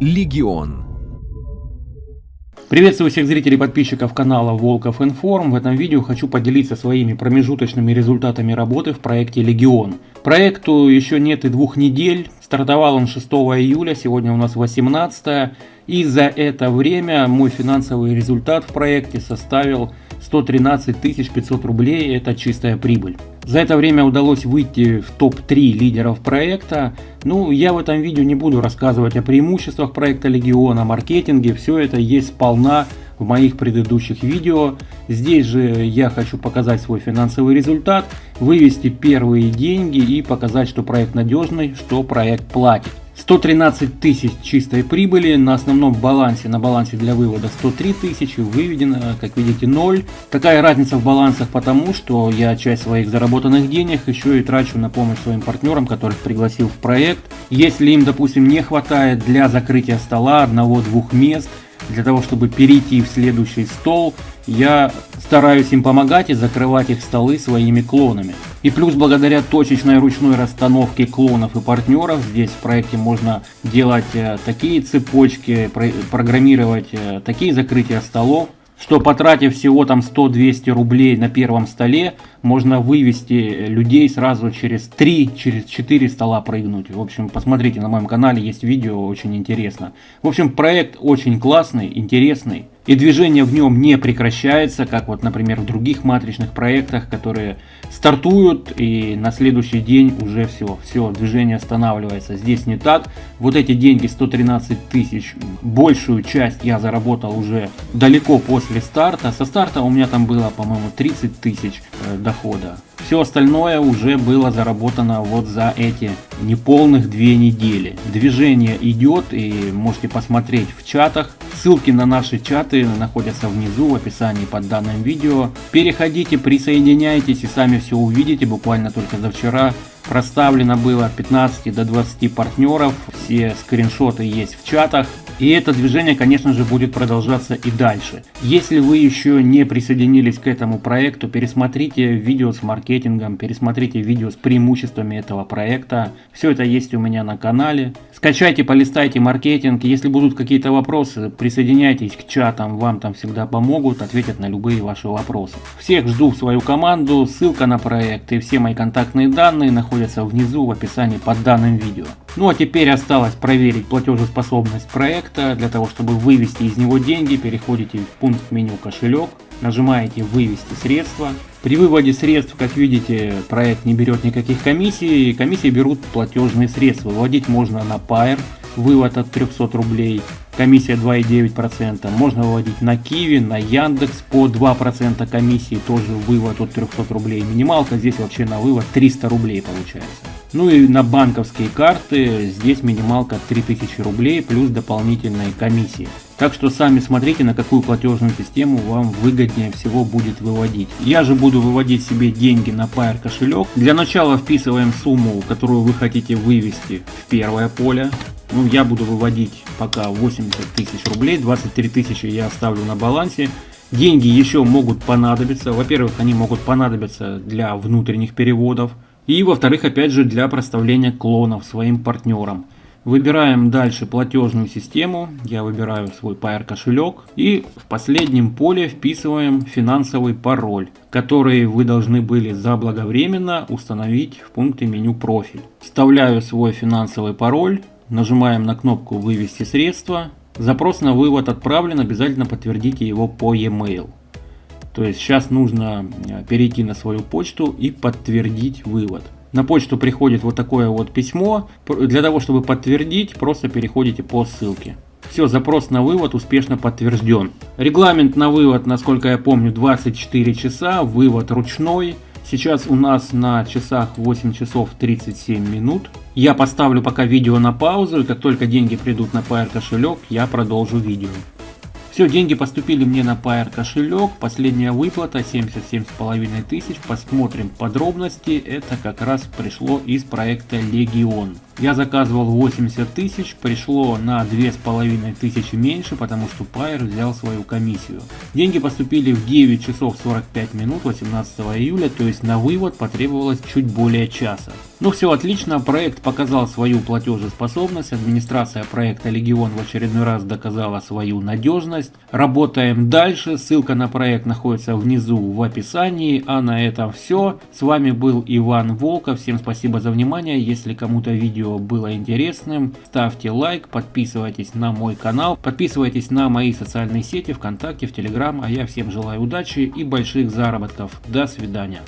Легион. Приветствую всех зрителей и подписчиков канала Волков Информ. В этом видео хочу поделиться своими промежуточными результатами работы в проекте Легион. Проекту еще нет и двух недель. Стартовал он 6 июля, сегодня у нас 18. И за это время мой финансовый результат в проекте составил 113 500 рублей, это чистая прибыль. За это время удалось выйти в топ-3 лидеров проекта. Ну, я в этом видео не буду рассказывать о преимуществах проекта Легиона, маркетинге, все это есть сполна в моих предыдущих видео. Здесь же я хочу показать свой финансовый результат, вывести первые деньги и показать, что проект надежный, что проект платит. 113 тысяч чистой прибыли, на основном балансе, на балансе для вывода 103 тысячи, выведено, как видите, 0. Такая разница в балансах потому, что я часть своих заработанных денег еще и трачу на помощь своим партнерам, которых пригласил в проект. Если им, допустим, не хватает для закрытия стола одного-двух мест, для того, чтобы перейти в следующий стол, я стараюсь им помогать и закрывать их столы своими клонами. И плюс благодаря точечной ручной расстановке клонов и партнеров, здесь в проекте можно делать э, такие цепочки, программировать э, такие закрытия столов, что потратив всего там 100-200 рублей на первом столе, можно вывести людей сразу через 3, через 4 стола прыгнуть. В общем, посмотрите на моем канале, есть видео, очень интересно. В общем, проект очень классный, интересный. И движение в нем не прекращается, как вот, например, в других матричных проектах, которые стартуют и на следующий день уже все, все, движение останавливается. Здесь не так. Вот эти деньги, 113 тысяч, большую часть я заработал уже далеко после старта. Со старта у меня там было, по-моему, 30 тысяч э, дохода. Все остальное уже было заработано вот за эти неполных две недели. Движение идет и можете посмотреть в чатах. Ссылки на наши чаты находятся внизу в описании под данным видео. Переходите, присоединяйтесь и сами все увидите. Буквально только за вчера проставлено было от 15 до 20 партнеров. Все скриншоты есть в чатах. И это движение, конечно же, будет продолжаться и дальше. Если вы еще не присоединились к этому проекту, пересмотрите видео с маркетингом, пересмотрите видео с преимуществами этого проекта. Все это есть у меня на канале. Скачайте, полистайте маркетинг. Если будут какие-то вопросы, присоединяйтесь к чатам, вам там всегда помогут, ответят на любые ваши вопросы. Всех жду в свою команду, ссылка на проект и все мои контактные данные находятся внизу в описании под данным видео. Ну а теперь осталось проверить платежеспособность проекта. Для того, чтобы вывести из него деньги, переходите в пункт меню кошелек, нажимаете вывести средства. При выводе средств, как видите, проект не берет никаких комиссий. Комиссии берут платежные средства. Выводить можно на Pair, вывод от 300 рублей, комиссия 2,9%. Можно выводить на Киви, на Яндекс по 2% комиссии, тоже вывод от 300 рублей. Минималка здесь вообще на вывод 300 рублей получается. Ну и на банковские карты здесь минималка 3000 рублей плюс дополнительные комиссии. Так что сами смотрите, на какую платежную систему вам выгоднее всего будет выводить. Я же буду выводить себе деньги на Pair кошелек. Для начала вписываем сумму, которую вы хотите вывести в первое поле. Ну, я буду выводить пока 80 тысяч рублей, 23 тысячи я оставлю на балансе. Деньги еще могут понадобиться. Во-первых, они могут понадобиться для внутренних переводов. И во-вторых, опять же, для проставления клонов своим партнерам. Выбираем дальше платежную систему. Я выбираю свой Pair кошелек. И в последнем поле вписываем финансовый пароль, который вы должны были заблаговременно установить в пункте меню профиль. Вставляю свой финансовый пароль. Нажимаем на кнопку вывести средства. Запрос на вывод отправлен, обязательно подтвердите его по e-mail. То есть сейчас нужно э, перейти на свою почту и подтвердить вывод. На почту приходит вот такое вот письмо. Для того, чтобы подтвердить, просто переходите по ссылке. Все, запрос на вывод успешно подтвержден. Регламент на вывод, насколько я помню, 24 часа, вывод ручной. Сейчас у нас на часах 8 часов 37 минут. Я поставлю пока видео на паузу, и как только деньги придут на Pair кошелек, я продолжу видео. Все, деньги поступили мне на Pair кошелек. Последняя выплата 77,5 тысяч. Посмотрим подробности. Это как раз пришло из проекта Legion. Я заказывал 80 тысяч, пришло на 2,5 тысячи меньше, потому что Pair взял свою комиссию. Деньги поступили в 9 часов 45 минут 18 июля, то есть на вывод потребовалось чуть более часа. Ну все отлично, проект показал свою платежеспособность, администрация проекта Легион в очередной раз доказала свою надежность. Работаем дальше, ссылка на проект находится внизу в описании. А на этом все. С вами был Иван Волков, всем спасибо за внимание. Если кому-то видео было интересным, ставьте лайк, подписывайтесь на мой канал, подписывайтесь на мои социальные сети ВКонтакте, в Телеграм. А я всем желаю удачи и больших заработков. До свидания.